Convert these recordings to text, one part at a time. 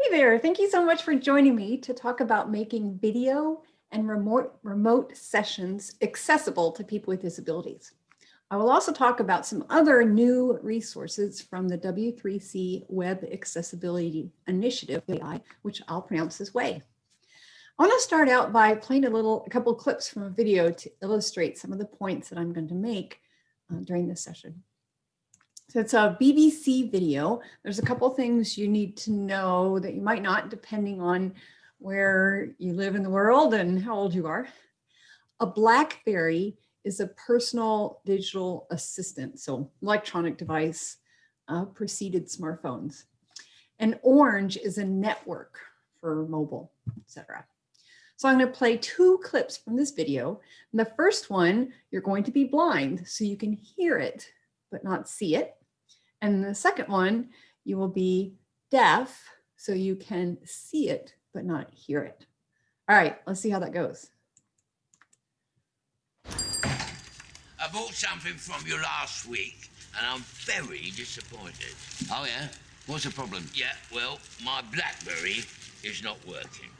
Hey there, thank you so much for joining me to talk about making video and remote, remote sessions accessible to people with disabilities. I will also talk about some other new resources from the W3C Web Accessibility Initiative, which I'll pronounce this way. I want to start out by playing a little, a couple clips from a video to illustrate some of the points that I'm going to make uh, during this session. So it's a BBC video. There's a couple things you need to know that you might not, depending on where you live in the world and how old you are. A Blackberry is a personal digital assistant, so electronic device uh, preceded smartphones. And Orange is a network for mobile, etc. So I'm going to play two clips from this video. And the first one, you're going to be blind, so you can hear it, but not see it. And the second one, you will be deaf, so you can see it, but not hear it. All right, let's see how that goes. I bought something from you last week, and I'm very disappointed. Oh, yeah? What's the problem? Yeah, well, my BlackBerry is not working.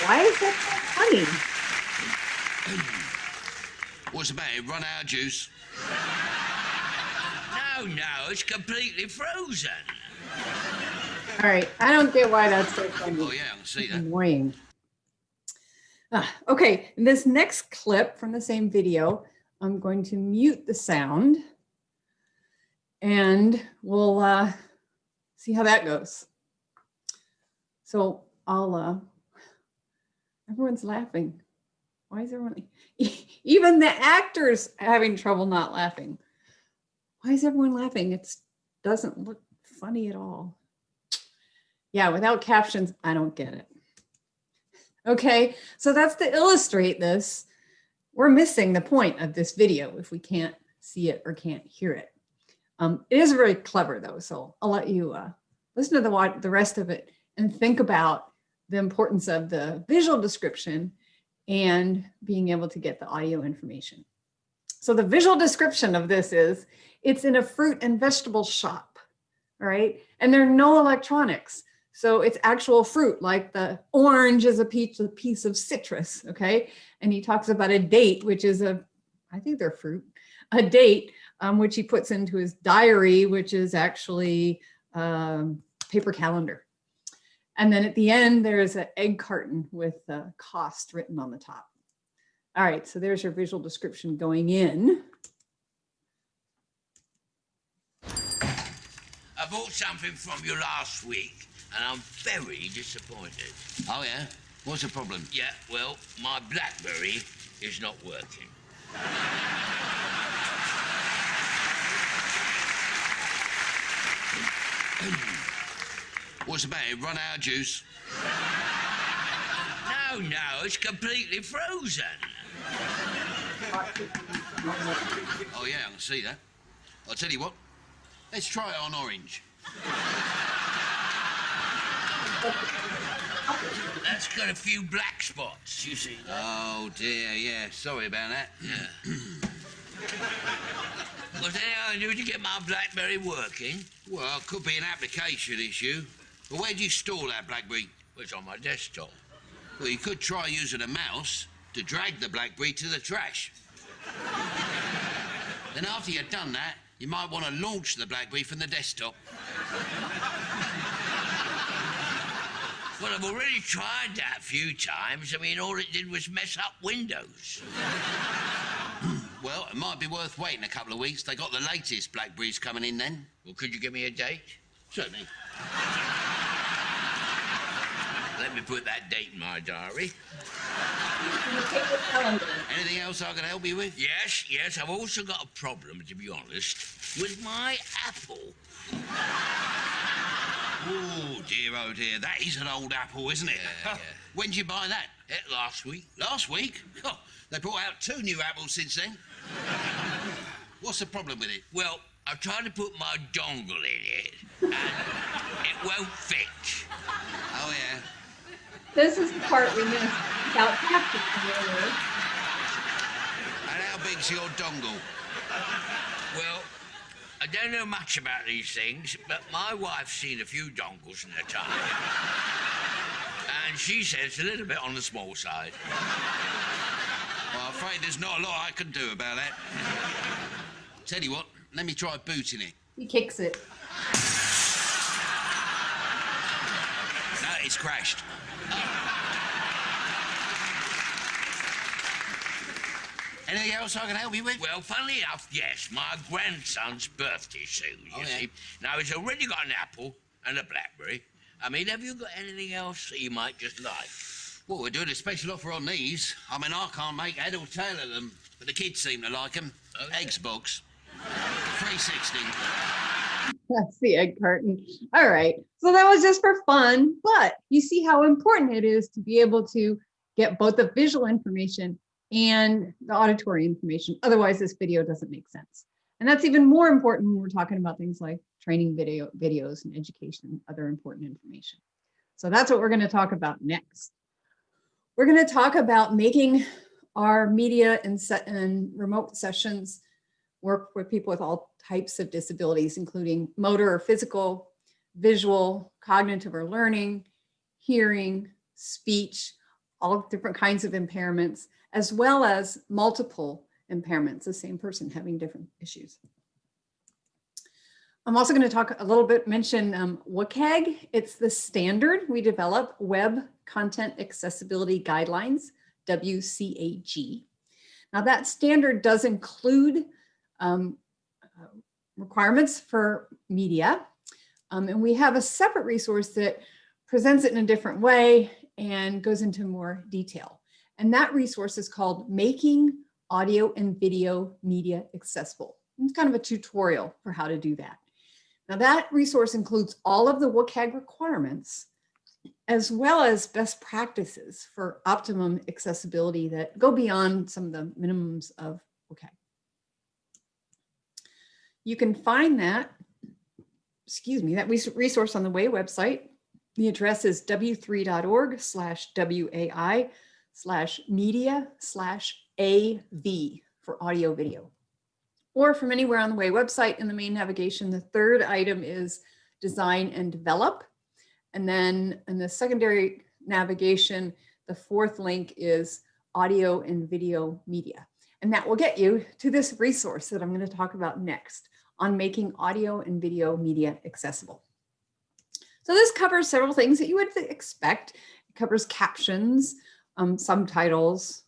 Why is that so funny? What's the matter? Run out of juice? No, no, it's completely frozen. All right, I don't get why that's so funny. Oh, yeah, I can see that. Annoying. Ah, okay, in this next clip from the same video, I'm going to mute the sound and we'll uh, see how that goes. So I'll, uh, everyone's laughing. Why is everyone, even the actors having trouble not laughing? Why is everyone laughing? It doesn't look funny at all. Yeah, without captions, I don't get it. Okay, so that's to illustrate this. We're missing the point of this video if we can't see it or can't hear it. Um, it is very clever though, so I'll let you uh, listen to the, the rest of it and think about the importance of the visual description and being able to get the audio information. So the visual description of this is, it's in a fruit and vegetable shop, all right? And there are no electronics. So it's actual fruit, like the orange is a piece, a piece of citrus, okay? And he talks about a date, which is a, I think they're fruit, a date, um, which he puts into his diary, which is actually um, paper calendar. And then at the end, there's an egg carton with the cost written on the top. All right, so there's your visual description going in. I bought something from you last week, and I'm very disappointed. Oh, yeah? What's the problem? Yeah, well, my BlackBerry is not working. What's the matter? Run out of juice? No, no, it's completely frozen. Oh, yeah, I can see that. I'll tell you what, let's try it on orange. That's got a few black spots, you see. Oh, dear, yeah, sorry about that. Yeah. Anything I do to get my BlackBerry working? Well, it could be an application issue. But where'd you store that BlackBerry? Well, it's on my desktop. Well, you could try using a mouse to drag the BlackBerry to the trash. then after you've done that, you might want to launch the BlackBerry from the desktop. Well, I've already tried that a few times. I mean, all it did was mess up Windows. well, it might be worth waiting a couple of weeks. They got the latest Blackberries coming in then. Well, could you give me a date? Certainly. Let me put that date in my diary. Anything else I can help you with? Yes, yes. I've also got a problem, to be honest, with my Apple. Oh, dear, oh, dear. That is an old apple, isn't it? Yeah, yeah. When did you buy that? Eh, last week. Last week? Oh, they brought out two new apples since then. What's the problem with it? Well, I've tried to put my dongle in it, and it won't fit. Yeah. This is the part we missed without captions. And how big's your dongle? Well, I don't know much about these things, but my wife's seen a few dongles in her time. and she says it's a little bit on the small side. Well, I'm afraid there's not a lot I can do about that. Tell you what, let me try booting it. He kicks it. No, it's crashed. Anything else I can help you with? Well, funnily enough, yes, my grandson's birthday soon, you Oh, yeah. see. Now, he's already got an apple and a blackberry. I mean, have you got anything else that you might just like? Well, we're doing a special offer on these. I mean, I can't make head or tail of them, but the kids seem to like them. Okay. Oh, Eggs box. 360. That's the egg carton. All right. So that was just for fun, but you see how important it is to be able to get both the visual information and the auditory information. Otherwise, this video doesn't make sense. And that's even more important when we're talking about things like training video videos and education, and other important information. So that's what we're going to talk about next. We're going to talk about making our media and set and remote sessions work with people with all types of disabilities, including motor or physical, visual, cognitive or learning, hearing, speech, all different kinds of impairments, as well as multiple impairments, the same person having different issues. I'm also going to talk a little bit, mention um, WCAG. It's the standard we develop, Web Content Accessibility Guidelines, WCAG. Now that standard does include um, requirements for media. Um, and we have a separate resource that presents it in a different way and goes into more detail. And that resource is called Making Audio and Video Media Accessible. It's kind of a tutorial for how to do that. Now that resource includes all of the WCAG requirements as well as best practices for optimum accessibility that go beyond some of the minimums of WCAG. You can find that, excuse me, that resource on the WAI website. The address is w3.org slash WAI slash media slash AV for audio video. Or from anywhere on the WAI website in the main navigation, the third item is design and develop. And then in the secondary navigation, the fourth link is audio and video media. And that will get you to this resource that I'm going to talk about next on making audio and video media accessible. So this covers several things that you would expect. It covers captions, um, subtitles.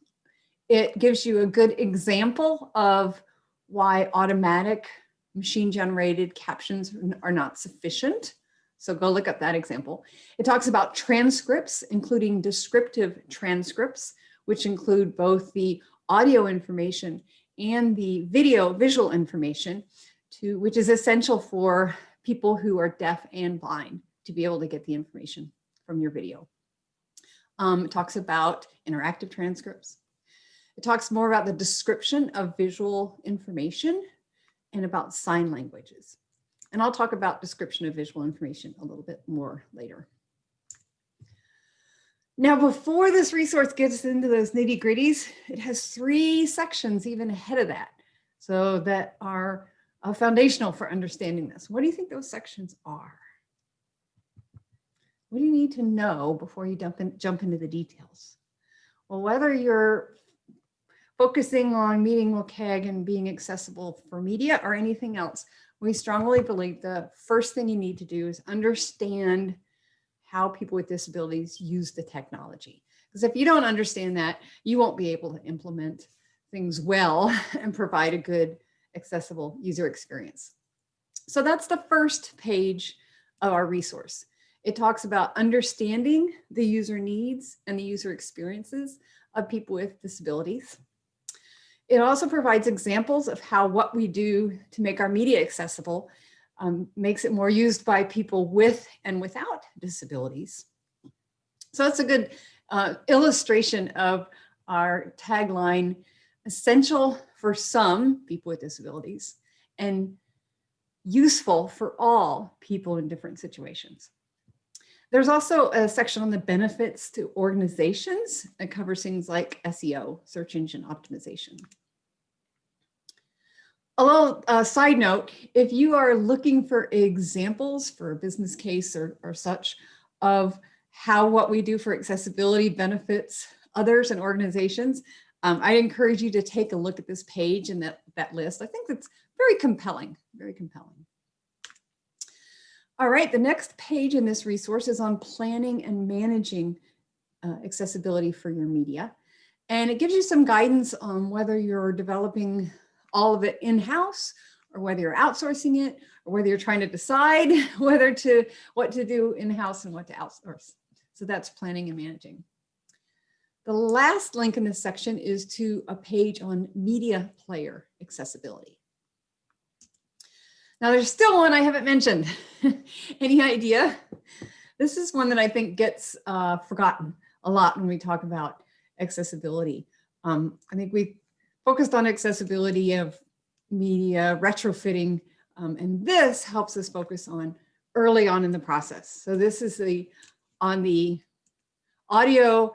It gives you a good example of why automatic machine generated captions are not sufficient. So go look up that example. It talks about transcripts, including descriptive transcripts, which include both the audio information and the video visual information to which is essential for people who are deaf and blind to be able to get the information from your video. Um, it talks about interactive transcripts. It talks more about the description of visual information and about sign languages. And I'll talk about description of visual information a little bit more later. Now, before this resource gets into those nitty gritties, it has three sections even ahead of that. So that are uh, foundational for understanding this. What do you think those sections are? What do you need to know before you in, jump into the details? Well, whether you're focusing on meeting WCAG and being accessible for media or anything else, we strongly believe the first thing you need to do is understand how people with disabilities use the technology. Because if you don't understand that, you won't be able to implement things well and provide a good accessible user experience. So that's the first page of our resource. It talks about understanding the user needs and the user experiences of people with disabilities. It also provides examples of how what we do to make our media accessible um, makes it more used by people with and without disabilities. So that's a good uh, illustration of our tagline, essential for some people with disabilities and useful for all people in different situations. There's also a section on the benefits to organizations that covers things like SEO, search engine optimization. A little uh, side note, if you are looking for examples for a business case or, or such of how what we do for accessibility benefits others and organizations, um, I encourage you to take a look at this page and that, that list. I think that's very compelling, very compelling. All right, the next page in this resource is on planning and managing uh, accessibility for your media. And it gives you some guidance on whether you're developing all of it in-house or whether you're outsourcing it or whether you're trying to decide whether to what to do in-house and what to outsource. So that's planning and managing. The last link in this section is to a page on media player accessibility. Now there's still one I haven't mentioned. Any idea? This is one that I think gets uh, forgotten a lot when we talk about accessibility. Um, I think we focused on accessibility of media retrofitting, um, and this helps us focus on early on in the process. So this is the on the audio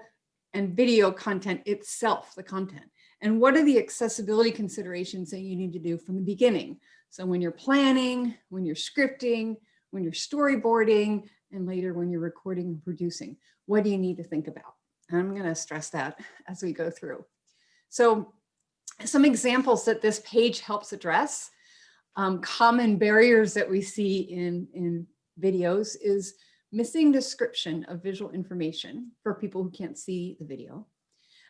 and video content itself, the content. And what are the accessibility considerations that you need to do from the beginning? So when you're planning, when you're scripting, when you're storyboarding, and later when you're recording and producing, what do you need to think about? And I'm gonna stress that as we go through. So some examples that this page helps address, um, common barriers that we see in, in videos is missing description of visual information for people who can't see the video.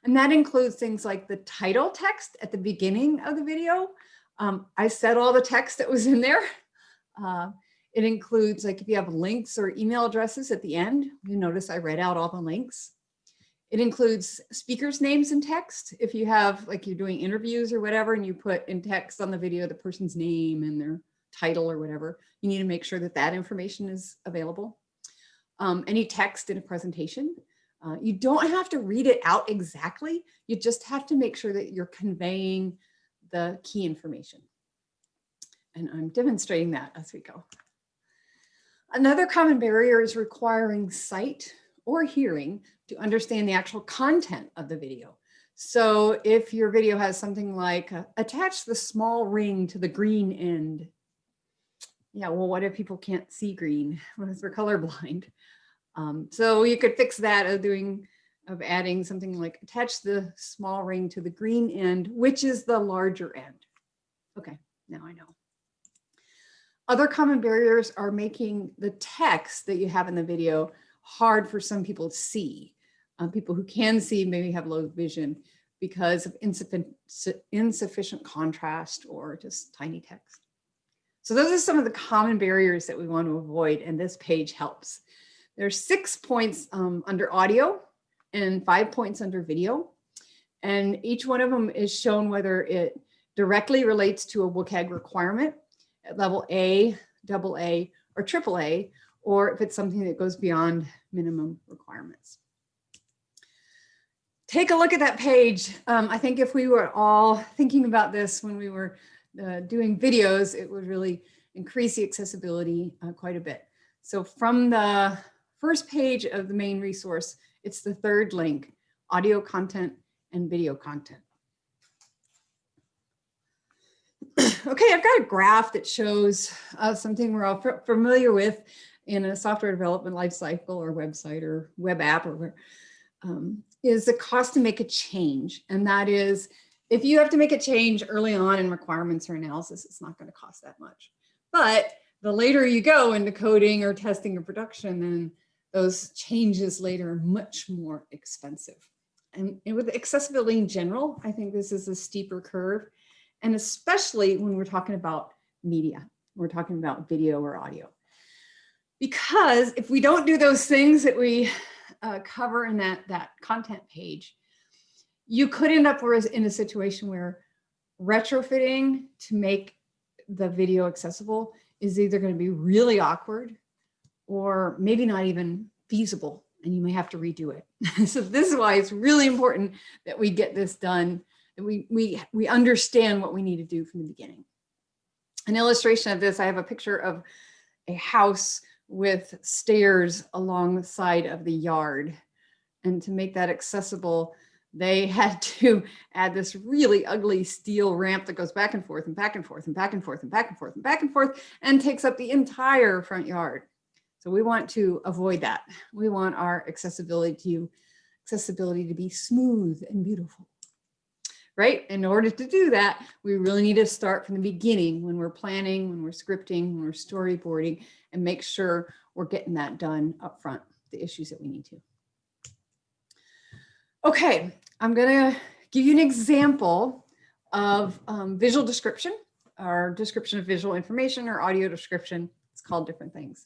And that includes things like the title text at the beginning of the video. Um, I said all the text that was in there. Uh, it includes like if you have links or email addresses at the end, you notice I read out all the links. It includes speakers names in text. If you have like you're doing interviews or whatever and you put in text on the video the person's name and their title or whatever, you need to make sure that that information is available um, any text in a presentation. Uh, you don't have to read it out exactly. You just have to make sure that you're conveying the key information. And I'm demonstrating that as we go. Another common barrier is requiring sight or hearing to understand the actual content of the video. So if your video has something like uh, attach the small ring to the green end. Yeah, well, what if people can't see green? What if they're colorblind? Um, so you could fix that of doing of adding something like attach the small ring to the green end, which is the larger end. Okay, now I know. Other common barriers are making the text that you have in the video hard for some people to see. Um, people who can see maybe have low vision because of insufficient, insufficient contrast or just tiny text. So those are some of the common barriers that we want to avoid and this page helps. There's six points um, under audio and five points under video. And each one of them is shown whether it directly relates to a WCAG requirement at level A, double A, or triple A, or if it's something that goes beyond minimum requirements. Take a look at that page. Um, I think if we were all thinking about this when we were uh, doing videos, it would really increase the accessibility uh, quite a bit. So from the first page of the main resource, it's the third link, audio content and video content. okay, I've got a graph that shows uh, something we're all familiar with in a software development lifecycle or website or web app or where, um, is the cost to make a change. And that is, if you have to make a change early on in requirements or analysis, it's not going to cost that much. But the later you go into coding or testing or production, then those changes later are much more expensive. And, with accessibility in general, I think this is a steeper curve. And especially when we're talking about media, we're talking about video or audio. Because if we don't do those things that we uh, cover in that, that content page, you could end up in a situation where retrofitting to make the video accessible is either going to be really awkward or maybe not even feasible and you may have to redo it. so this is why it's really important that we get this done, that we, we, we understand what we need to do from the beginning. An illustration of this, I have a picture of a house with stairs along the side of the yard. And to make that accessible, they had to add this really ugly steel ramp that goes back and forth and back and forth and back and forth and back and forth and back and forth and and, forth and takes up the entire front yard. So we want to avoid that. We want our accessibility to accessibility to be smooth and beautiful. Right? In order to do that, we really need to start from the beginning when we're planning, when we're scripting, when we're storyboarding, and make sure we're getting that done up front, the issues that we need to. Okay, I'm gonna give you an example of um, visual description or description of visual information or audio description. It's called different things.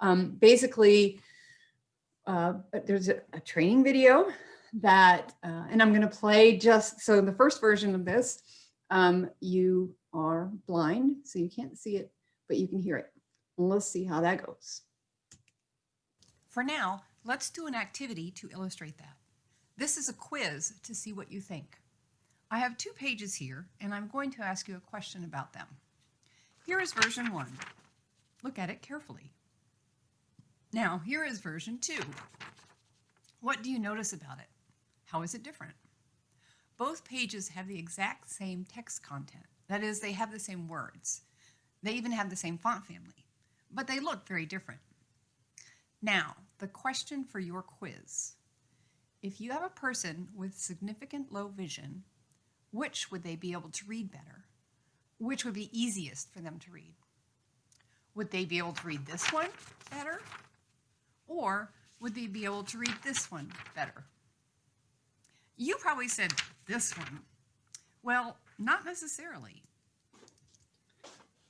Um, basically, uh, there's a, a, training video that, uh, and I'm gonna play just, so the first version of this, um, you are blind, so you can't see it, but you can hear it. let's see how that goes. For now, let's do an activity to illustrate that. This is a quiz to see what you think. I have two pages here, and I'm going to ask you a question about them. Here is version one. Look at it carefully. Now, here is version two. What do you notice about it? How is it different? Both pages have the exact same text content. That is, they have the same words. They even have the same font family, but they look very different. Now, the question for your quiz. If you have a person with significant low vision, which would they be able to read better? Which would be easiest for them to read? Would they be able to read this one better? Or would they be able to read this one better? You probably said this one. Well, not necessarily.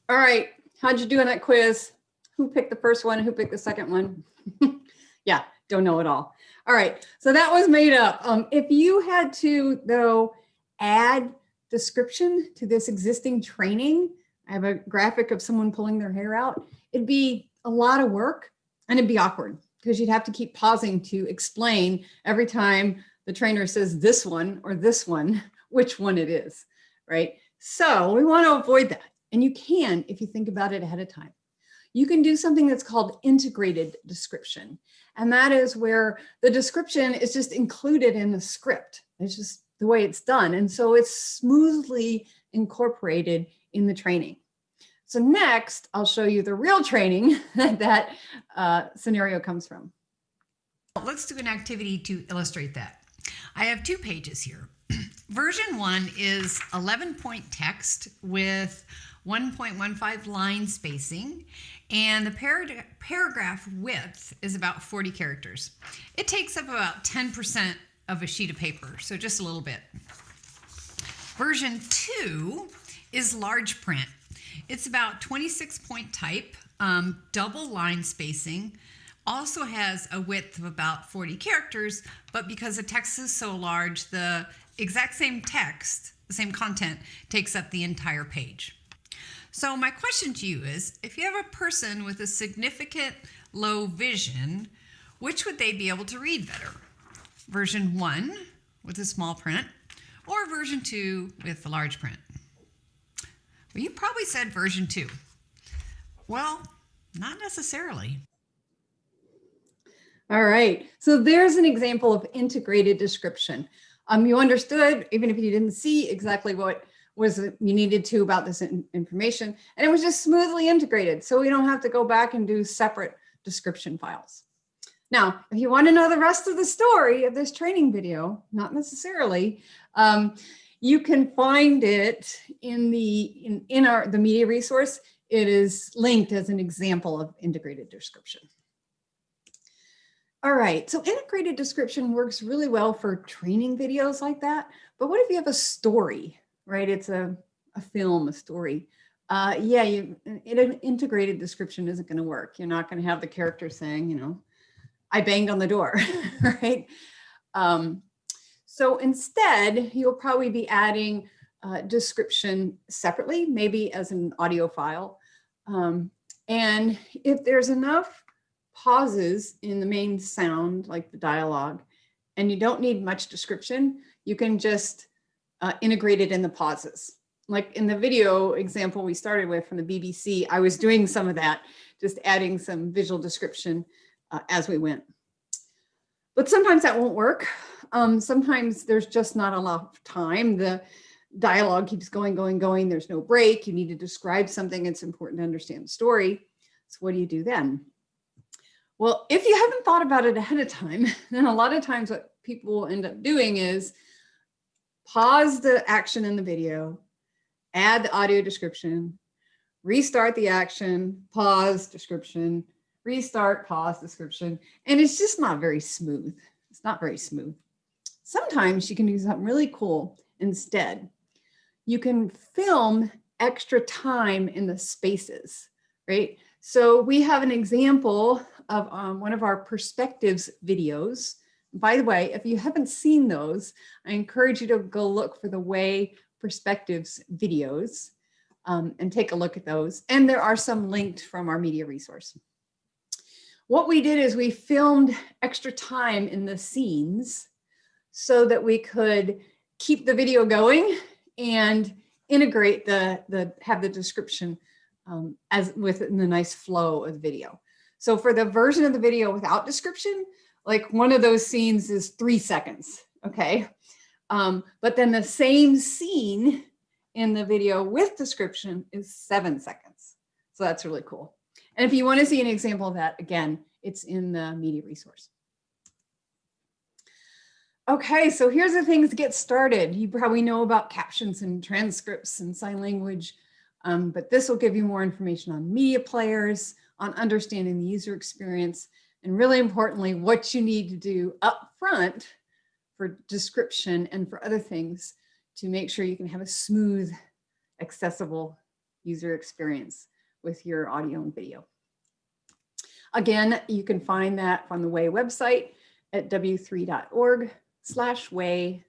All right, how'd you do in that quiz? Who picked the first one? Who picked the second one? yeah, don't know at all. All right, so that was made up. Um, if you had to, though, add description to this existing training, I have a graphic of someone pulling their hair out, it'd be a lot of work and it'd be awkward because you'd have to keep pausing to explain every time the trainer says this one or this one, which one it is, right? So we want to avoid that. And you can if you think about it ahead of time you can do something that's called integrated description. And that is where the description is just included in the script. It's just the way it's done. And so it's smoothly incorporated in the training. So next, I'll show you the real training that uh, scenario comes from. Let's do an activity to illustrate that. I have two pages here. Version one is 11 point text with 1.15 line spacing, and the par paragraph width is about 40 characters. It takes up about 10% of a sheet of paper, so just a little bit. Version 2 is large print. It's about 26 point type, um, double line spacing, also has a width of about 40 characters, but because the text is so large, the exact same text, the same content, takes up the entire page. So my question to you is, if you have a person with a significant low vision, which would they be able to read better? Version one with a small print or version two with a large print? Well, you probably said version two. Well, not necessarily. All right, so there's an example of integrated description. Um, you understood, even if you didn't see exactly what was you needed to about this information, and it was just smoothly integrated. So we don't have to go back and do separate description files. Now, if you want to know the rest of the story of this training video, not necessarily, um, you can find it in the in, in our the media resource. It is linked as an example of integrated description. All right, so integrated description works really well for training videos like that. But what if you have a story, right? It's a, a film, a story. Uh, yeah, you, an integrated description isn't going to work. You're not going to have the character saying, you know, I banged on the door, right? Um, so instead, you'll probably be adding uh, description separately, maybe as an audio file. Um, and if there's enough pauses in the main sound, like the dialogue, and you don't need much description, you can just uh, integrate it in the pauses. Like in the video example we started with from the BBC, I was doing some of that, just adding some visual description uh, as we went. But sometimes that won't work. Um, sometimes there's just not enough time. The dialogue keeps going, going, going. There's no break. You need to describe something. It's important to understand the story. So what do you do then? Well, if you haven't thought about it ahead of time, then a lot of times what people will end up doing is pause the action in the video, add the audio description, restart the action, pause, description, restart, pause, description, and it's just not very smooth. It's not very smooth. Sometimes you can do something really cool instead. You can film extra time in the spaces, right? So we have an example of um, one of our perspectives videos. By the way, if you haven't seen those, I encourage you to go look for the WAI Perspectives videos um, and take a look at those. And there are some linked from our media resource. What we did is we filmed extra time in the scenes so that we could keep the video going and integrate the, the have the description um, as within the nice flow of the video. So for the version of the video without description, like one of those scenes is three seconds, okay? Um, but then the same scene in the video with description is seven seconds. So that's really cool. And if you want to see an example of that, again, it's in the media resource. Okay, so here's the things to get started. You probably know about captions and transcripts and sign language, um, but this will give you more information on media players, on understanding the user experience, and really importantly, what you need to do up front for description and for other things to make sure you can have a smooth, accessible user experience with your audio and video. Again, you can find that on the WAI website at w3.org slash WAI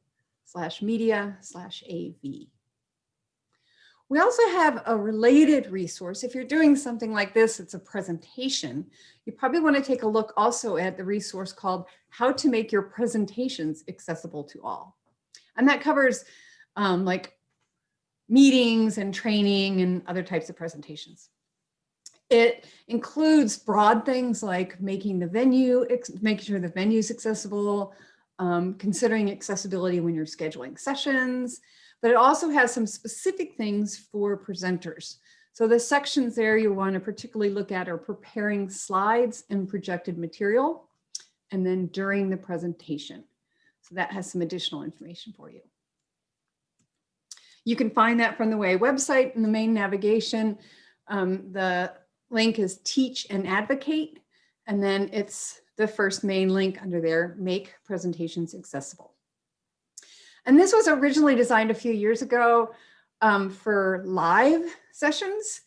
slash media slash AV. We also have a related resource. If you're doing something like this, it's a presentation. You probably want to take a look also at the resource called How to Make Your Presentations Accessible to All. And that covers um, like meetings and training and other types of presentations. It includes broad things like making the venue, making sure the venue is accessible, um, considering accessibility when you're scheduling sessions, but it also has some specific things for presenters. So the sections there you want to particularly look at are preparing slides and projected material, and then during the presentation. So that has some additional information for you. You can find that from the WAI website in the main navigation. Um, the link is teach and advocate, and then it's the first main link under there, make presentations accessible. And this was originally designed a few years ago um, for live sessions.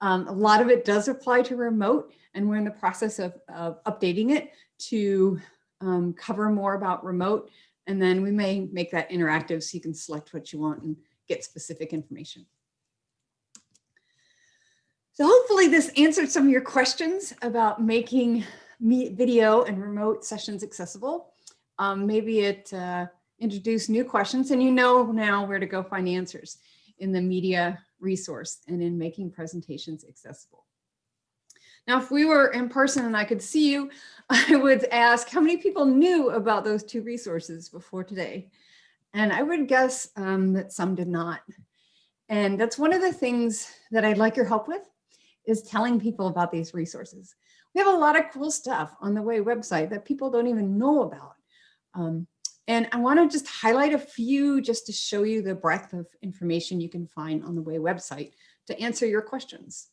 Um, a lot of it does apply to remote and we're in the process of, of updating it to um, cover more about remote. And then we may make that interactive so you can select what you want and get specific information. So hopefully this answered some of your questions about making video and remote sessions accessible. Um, maybe it uh, introduced new questions and you know now where to go find answers in the media resource and in making presentations accessible. Now, if we were in person and I could see you, I would ask how many people knew about those two resources before today? And I would guess um, that some did not. And that's one of the things that I'd like your help with is telling people about these resources. We have a lot of cool stuff on the WAI website that people don't even know about. Um, and I want to just highlight a few just to show you the breadth of information you can find on the WAI website to answer your questions.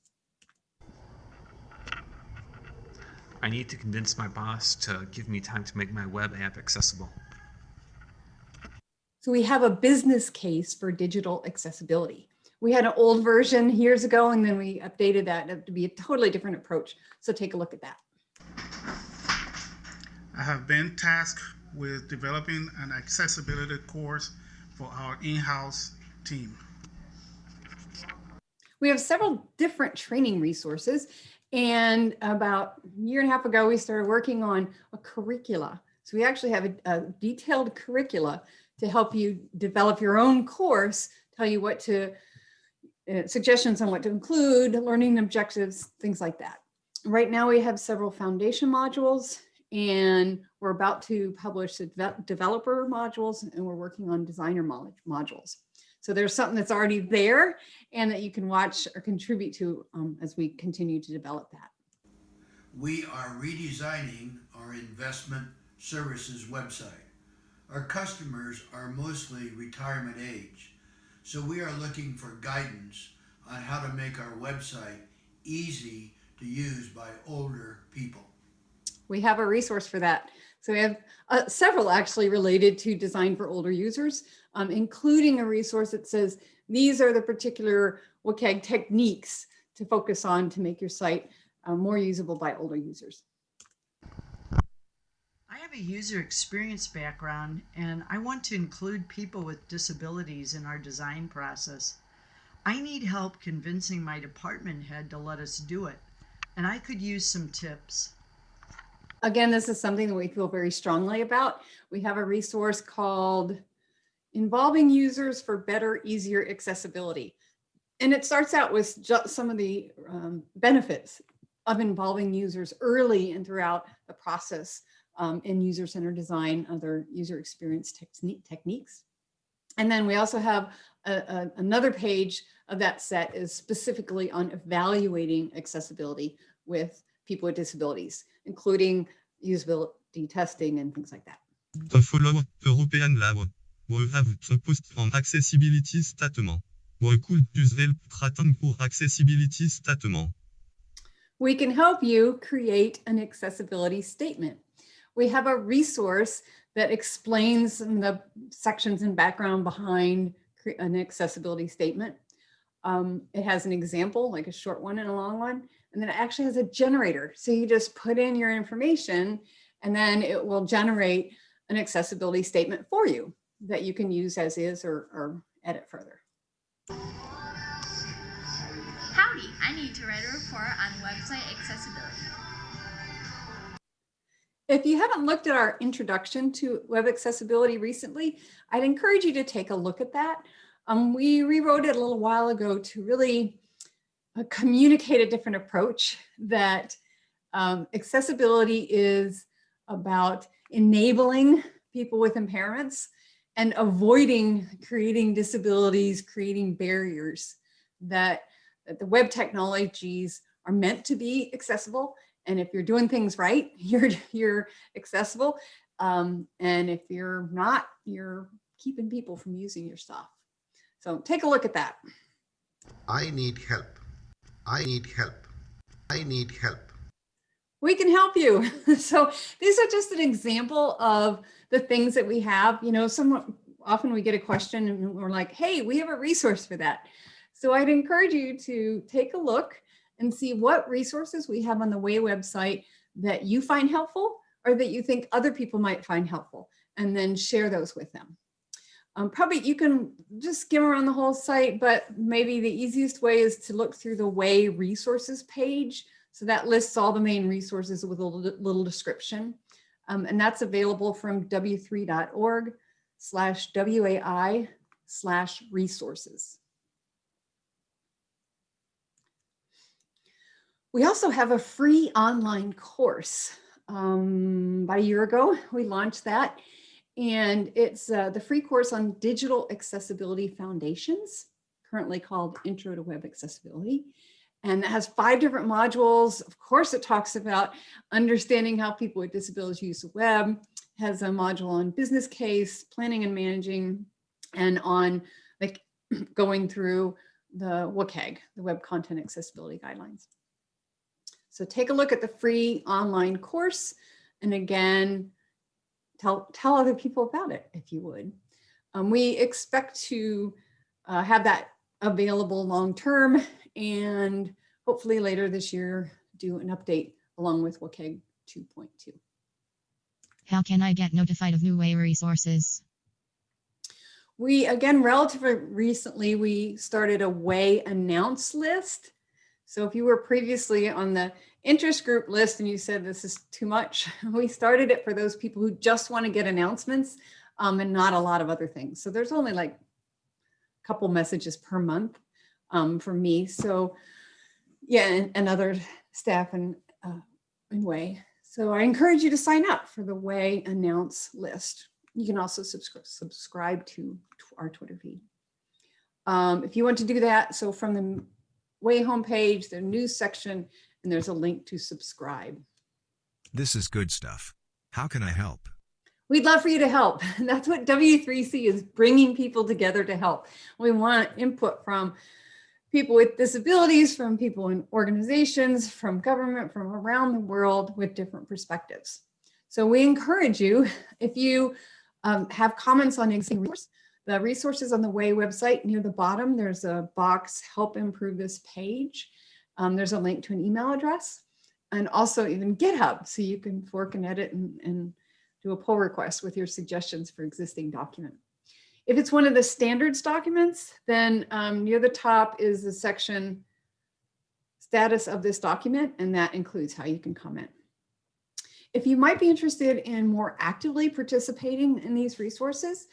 I need to convince my boss to give me time to make my web app accessible. So we have a business case for digital accessibility. We had an old version years ago and then we updated that to be a totally different approach. So take a look at that. I have been tasked with developing an accessibility course for our in-house team. We have several different training resources and about a year and a half ago, we started working on a curricula. So we actually have a, a detailed curricula to help you develop your own course, tell you what to, uh, suggestions on what to include, learning objectives, things like that. Right now we have several foundation modules And we're about to publish the developer modules and we're working on designer modules. So there's something that's already there and that you can watch or contribute to um, as we continue to develop that. we are redesigning our investment services website. Our customers are mostly retirement age, so we are looking for guidance on how to make our website easy to use by older people. We have a resource for that. So we have uh, several actually related to design for older users, um, including a resource that says these are the particular WCAG techniques to focus on to make your site uh, more usable by older users. I have a user experience background and I want to include people with disabilities in our design process. I need help convincing my department head to let us do it, and I could use some tips. Again, this is something that we feel very strongly about. We have a resource called Involving Users for Better, Easier Accessibility. And it starts out with just some of the um, benefits of involving users early and throughout the process um, in user-centered design, other user experience techni- techniques. And then we also have a, a- another page of that set is specifically on evaluating accessibility with people with disabilities, including usability testing and things like that. To follow European law, we have the post on accessibility statement. We could use help pour accessibility statement. We can help you create an accessibility statement. We have a resource that explains the sections and background behind an accessibility statement. Um, it has an example, like a short one and a long one, and then it actually has a generator. So you just put in your information and then it will generate an accessibility statement for you that you can use as is or, or edit further. Howdy, I need to write a report on website accessibility. If you haven't looked at our introduction to web accessibility recently, I'd encourage you to take a look at that. Um, we rewrote it a little while ago to really communicate a different approach that um, accessibility is about enabling people with impairments and avoiding creating disabilities, creating barriers that, that the web technologies are meant to be accessible and if you're doing things right, you're you're accessible. Um, and if you're not, you're keeping people from using your stuff. So take a look at that. I need help. I need help. I need help. We can help you. so these are just an example of the things that we have. You know, some often we get a question and we're like, hey, we have a resource for that. So I'd encourage you to take a look and see what resources we have on the WAI website that you find helpful or that you think other people might find helpful, and then share those with them. Um, probably you can just skim around the whole site, but maybe the easiest way is to look through the WAI resources page. So that lists all the main resources with a little, description. Um, and that's available from w3.org slash WAI slash resources. We also have a free online course. Um, about a year ago, we launched that. And it's uh, the free course on digital accessibility foundations, currently called Intro to Web Accessibility. And it has five different modules. Of course, it talks about understanding how people with disabilities use the web, has a module on business case, planning and managing, and on like going through the WCAG, the Web Content Accessibility Guidelines. So take a look at the free online course. And again, tell, tell other people about it if you would. Um, we expect to uh, have that available long-term and hopefully later this year do an update along with WCAG 2.2. How can I get notified of new WAI resources? We, again, relatively recently, we started a WAI announce list. So if you were previously on the interest group list and you said this is too much, we started it for those people who just want to get announcements um, and not a lot of other things. So there's only like a couple messages per month um, for me. So yeah, and, and other staff and uh, in WAI. So I encourage you to sign up for the WAI Announce list. You can also subscribe subscribe to our Twitter feed. Um, if you want to do that, so from the WAI homepage, the news section, and there's a link to subscribe. This is good stuff. How can I help? We'd love for you to help. And That's what W3C is bringing people together to help. We want input from people with disabilities, from people in organizations, from government, from around the world with different perspectives. So we encourage you, if you um, have comments on existing resources, the resources on the WAI website near the bottom, there's a box, help improve this page. Um, there's a link to an email address and also even GitHub, so you can fork and edit and, and do a pull request with your suggestions for existing document. If it's one of the standards documents, then um, near the top is the section status of this document, and that includes how you can comment. If you might be interested in more actively participating in these resources,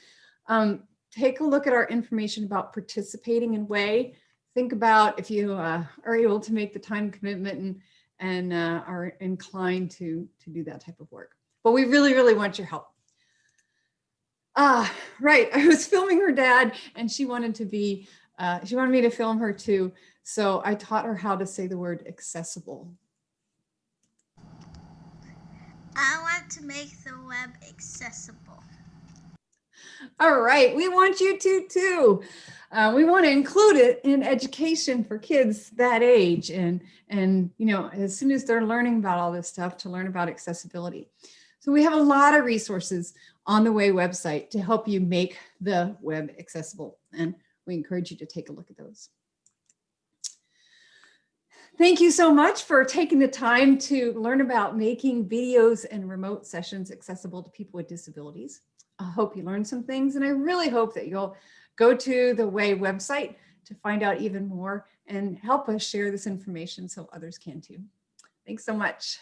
um, take a look at our information about participating in WAI. Think about if you uh, are able to make the time commitment and, and uh, are inclined to, to do that type of work. But we really, really want your help. Ah, right. I was filming her dad and she wanted to be, uh, she wanted me to film her too. So I taught her how to say the word accessible. I want to make the web accessible. All right, we want you to too. Uh, we want to include it in education for kids that age and, and, you know, as soon as they're learning about all this stuff to learn about accessibility. So we have a lot of resources on the WAI website to help you make the web accessible. And we encourage you to take a look at those. Thank you so much for taking the time to learn about making videos and remote sessions accessible to people with disabilities. I hope you learned some things and I really hope that you'll go to the WAI website to find out even more and help us share this information so others can too. Thanks so much.